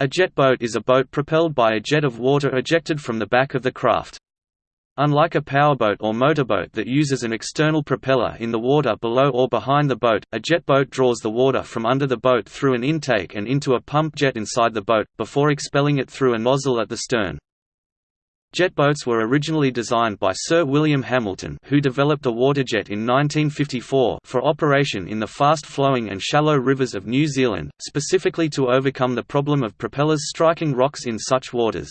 A jet boat is a boat propelled by a jet of water ejected from the back of the craft. Unlike a powerboat or motorboat that uses an external propeller in the water below or behind the boat, a jet boat draws the water from under the boat through an intake and into a pump jet inside the boat, before expelling it through a nozzle at the stern. Jet boats were originally designed by Sir William Hamilton who developed a waterjet in 1954 for operation in the fast-flowing and shallow rivers of New Zealand, specifically to overcome the problem of propellers striking rocks in such waters.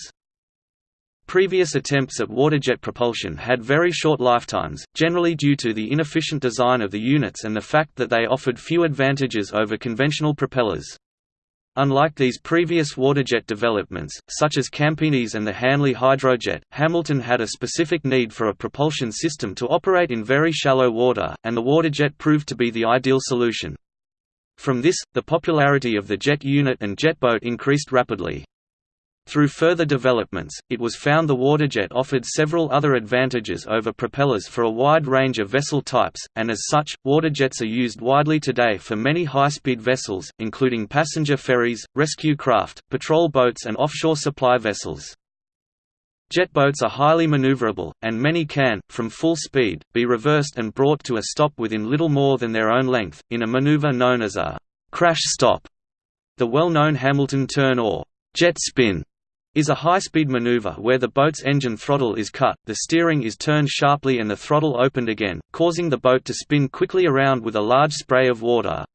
Previous attempts at waterjet propulsion had very short lifetimes, generally due to the inefficient design of the units and the fact that they offered few advantages over conventional propellers. Unlike these previous waterjet developments, such as Campini's and the Hanley Hydrojet, Hamilton had a specific need for a propulsion system to operate in very shallow water, and the waterjet proved to be the ideal solution. From this, the popularity of the jet unit and jet boat increased rapidly. Through further developments, it was found the waterjet offered several other advantages over propellers for a wide range of vessel types, and as such, waterjets are used widely today for many high-speed vessels, including passenger ferries, rescue craft, patrol boats and offshore supply vessels. Jet boats are highly maneuverable, and many can, from full speed, be reversed and brought to a stop within little more than their own length, in a maneuver known as a «crash stop». The well-known Hamilton turn or «jet spin» is a high-speed maneuver where the boat's engine throttle is cut, the steering is turned sharply and the throttle opened again, causing the boat to spin quickly around with a large spray of water.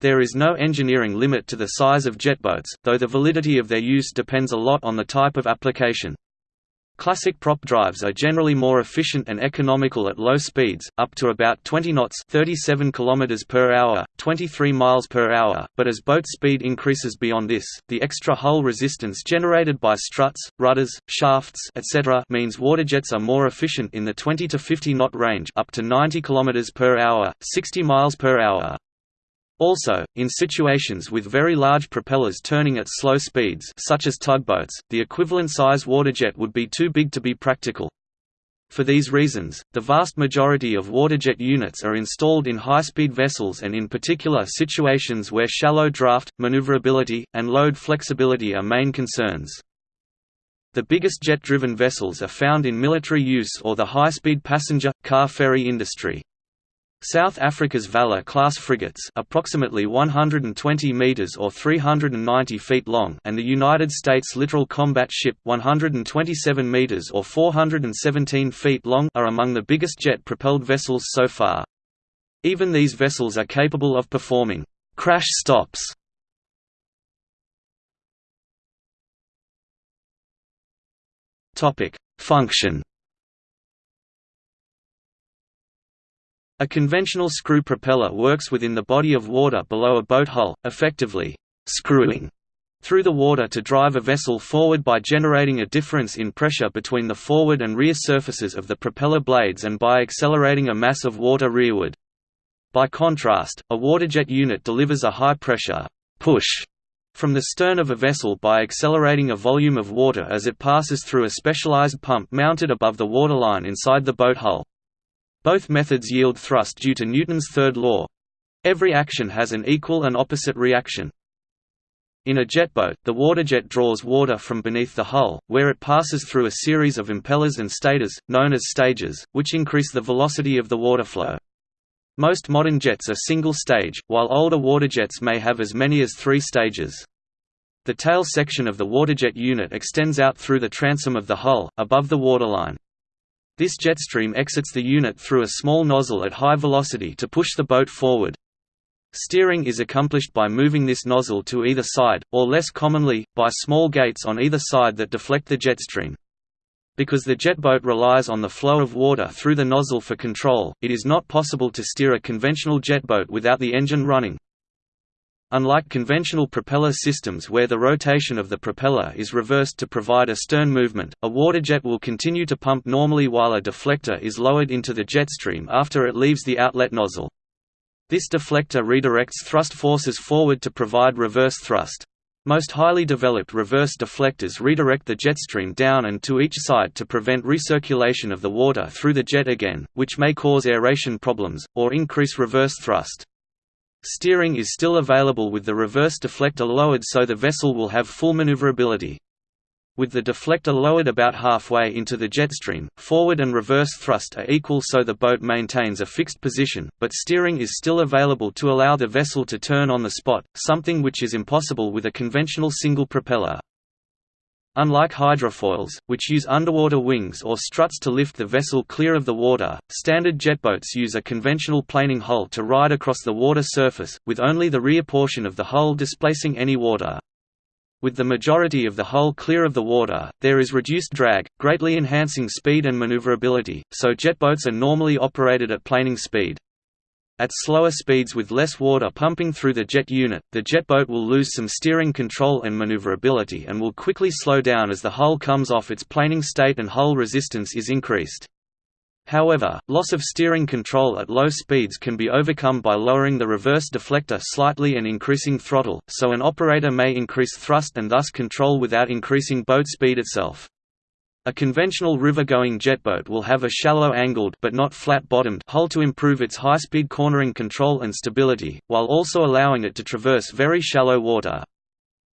There is no engineering limit to the size of jet boats, though the validity of their use depends a lot on the type of application. Classic prop drives are generally more efficient and economical at low speeds, up to about 20 knots 37 km per hour, 23 miles per hour, but as boat speed increases beyond this, the extra hull resistance generated by struts, rudders, shafts etc. means waterjets are more efficient in the 20 to 50 knot range up to 90 km per hour, 60 miles per hour. Also, in situations with very large propellers turning at slow speeds such as tugboats, the equivalent size waterjet would be too big to be practical. For these reasons, the vast majority of waterjet units are installed in high-speed vessels and in particular situations where shallow draft, maneuverability, and load flexibility are main concerns. The biggest jet-driven vessels are found in military use or the high-speed passenger, car ferry industry. South Africa's Valor-class frigates approximately 120 meters or 390 feet long and the United States Littoral Combat Ship 127 meters or 417 feet long are among the biggest jet-propelled vessels so far. Even these vessels are capable of performing crash stops. Topic: Function A conventional screw propeller works within the body of water below a boat hull, effectively screwing through the water to drive a vessel forward by generating a difference in pressure between the forward and rear surfaces of the propeller blades and by accelerating a mass of water rearward. By contrast, a waterjet unit delivers a high-pressure push from the stern of a vessel by accelerating a volume of water as it passes through a specialized pump mounted above the waterline inside the boat hull. Both methods yield thrust due to Newton's third law. Every action has an equal and opposite reaction. In a jet boat, the waterjet draws water from beneath the hull, where it passes through a series of impellers and stators, known as stages, which increase the velocity of the water flow. Most modern jets are single-stage, while older waterjets may have as many as three stages. The tail section of the waterjet unit extends out through the transom of the hull, above the waterline. This jetstream exits the unit through a small nozzle at high velocity to push the boat forward. Steering is accomplished by moving this nozzle to either side, or less commonly, by small gates on either side that deflect the jetstream. Because the jet boat relies on the flow of water through the nozzle for control, it is not possible to steer a conventional jet boat without the engine running. Unlike conventional propeller systems where the rotation of the propeller is reversed to provide a stern movement, a waterjet will continue to pump normally while a deflector is lowered into the jet stream after it leaves the outlet nozzle. This deflector redirects thrust forces forward to provide reverse thrust. Most highly developed reverse deflectors redirect the jet stream down and to each side to prevent recirculation of the water through the jet again, which may cause aeration problems, or increase reverse thrust. Steering is still available with the reverse deflector lowered so the vessel will have full maneuverability. With the deflector lowered about halfway into the jet stream, forward and reverse thrust are equal so the boat maintains a fixed position, but steering is still available to allow the vessel to turn on the spot, something which is impossible with a conventional single propeller. Unlike hydrofoils, which use underwater wings or struts to lift the vessel clear of the water, standard jetboats use a conventional planing hull to ride across the water surface, with only the rear portion of the hull displacing any water. With the majority of the hull clear of the water, there is reduced drag, greatly enhancing speed and maneuverability, so jetboats are normally operated at planing speed. At slower speeds with less water pumping through the jet unit, the jetboat will lose some steering control and maneuverability and will quickly slow down as the hull comes off its planing state and hull resistance is increased. However, loss of steering control at low speeds can be overcome by lowering the reverse deflector slightly and increasing throttle, so an operator may increase thrust and thus control without increasing boat speed itself. A conventional river-going jetboat will have a shallow angled but not flat-bottomed hull to improve its high-speed cornering control and stability, while also allowing it to traverse very shallow water.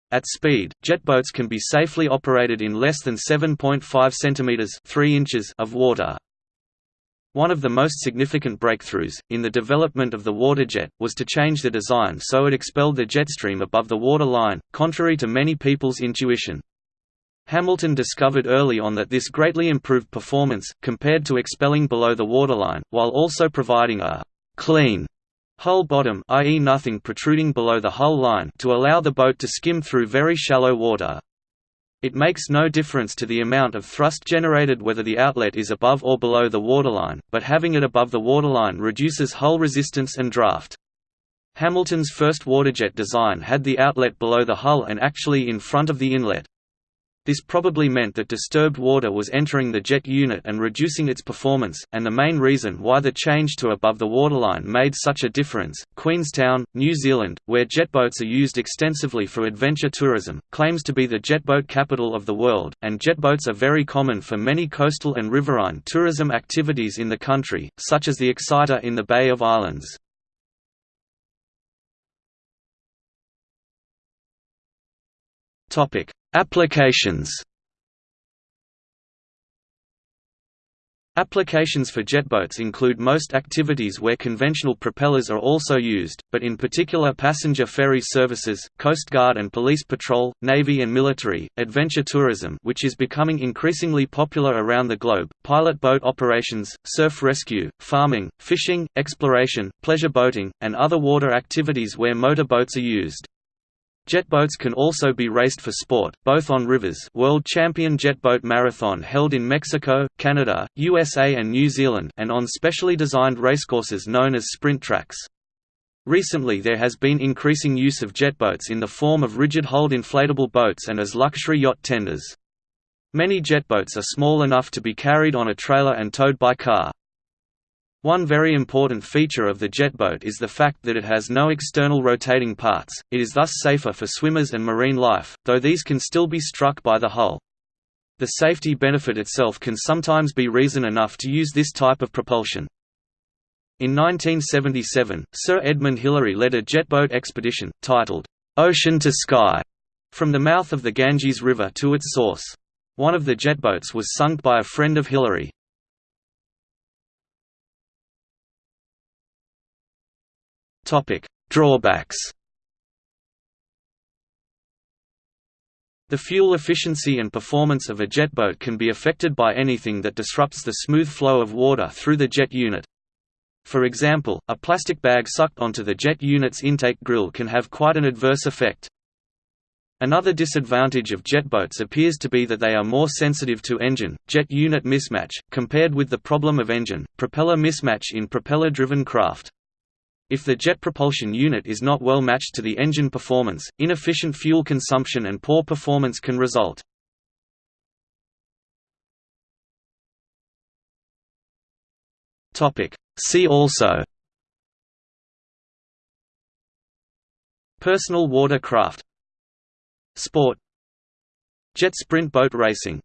At speed, jetboats can be safely operated in less than 7.5 cm 3 inches of water. One of the most significant breakthroughs, in the development of the waterjet, was to change the design so it expelled the jet stream above the water line, contrary to many people's intuition. Hamilton discovered early on that this greatly improved performance, compared to expelling below the waterline, while also providing a «clean» hull bottom i.e. nothing protruding below the hull line to allow the boat to skim through very shallow water. It makes no difference to the amount of thrust generated whether the outlet is above or below the waterline, but having it above the waterline reduces hull resistance and draft. Hamilton's first waterjet design had the outlet below the hull and actually in front of the inlet. This probably meant that disturbed water was entering the jet unit and reducing its performance, and the main reason why the change to above the waterline made such a difference. Queenstown, New Zealand, where jetboats are used extensively for adventure tourism, claims to be the jetboat capital of the world, and jetboats are very common for many coastal and riverine tourism activities in the country, such as the Excitor in the Bay of Islands. Topic: Applications Applications for jetboats include most activities where conventional propellers are also used, but in particular passenger ferry services, Coast Guard and police patrol, Navy and military, adventure tourism which is becoming increasingly popular around the globe, pilot boat operations, surf rescue, farming, fishing, exploration, pleasure boating, and other water activities where motor boats are used. Jetboats can also be raced for sport, both on rivers World Champion Jetboat Marathon held in Mexico, Canada, USA and New Zealand and on specially designed racecourses known as sprint tracks. Recently there has been increasing use of jetboats in the form of rigid-hulled inflatable boats and as luxury yacht tenders. Many jetboats are small enough to be carried on a trailer and towed by car. One very important feature of the jetboat is the fact that it has no external rotating parts, it is thus safer for swimmers and marine life, though these can still be struck by the hull. The safety benefit itself can sometimes be reason enough to use this type of propulsion. In 1977, Sir Edmund Hillary led a jetboat expedition, titled, "'Ocean to Sky' from the mouth of the Ganges River to its source. One of the jetboats was sunk by a friend of Hillary. Topic: Drawbacks. The fuel efficiency and performance of a jetboat can be affected by anything that disrupts the smooth flow of water through the jet unit. For example, a plastic bag sucked onto the jet unit's intake grill can have quite an adverse effect. Another disadvantage of jetboats appears to be that they are more sensitive to engine-jet unit mismatch, compared with the problem of engine-propeller mismatch in propeller-driven craft. If the jet propulsion unit is not well matched to the engine performance, inefficient fuel consumption and poor performance can result. See also Personal water craft Sport Jet sprint boat racing